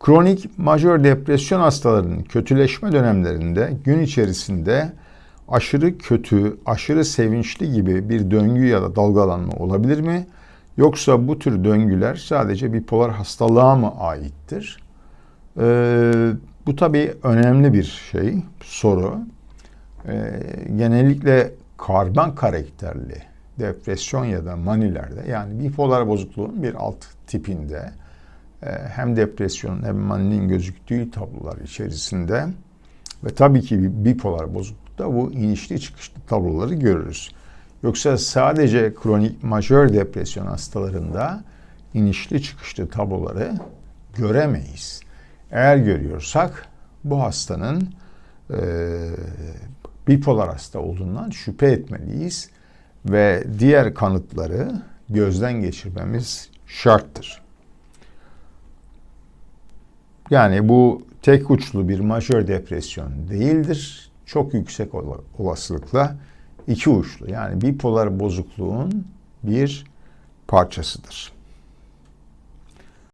Kronik majör depresyon hastalarının kötüleşme dönemlerinde gün içerisinde aşırı kötü, aşırı sevinçli gibi bir döngü ya da dalgalanma olabilir mi? Yoksa bu tür döngüler sadece bipolar hastalığa mı aittir? Ee, bu tabii önemli bir şey, soru. Ee, genellikle karban karakterli depresyon ya da manilerde yani bipolar bozukluğun bir alt tipinde hem depresyonun hem maninin gözüktüğü tablolar içerisinde ve tabii ki bipolar bozuklukta bu inişli çıkışlı tabloları görürüz. Yoksa sadece kronik majör depresyon hastalarında inişli çıkışlı tabloları göremeyiz. Eğer görüyorsak bu hastanın e, bipolar hasta olduğundan şüphe etmeliyiz ve diğer kanıtları gözden geçirmemiz şarttır. Yani bu tek uçlu bir majör depresyon değildir. Çok yüksek olasılıkla iki uçlu yani bipolar bozukluğun bir parçasıdır.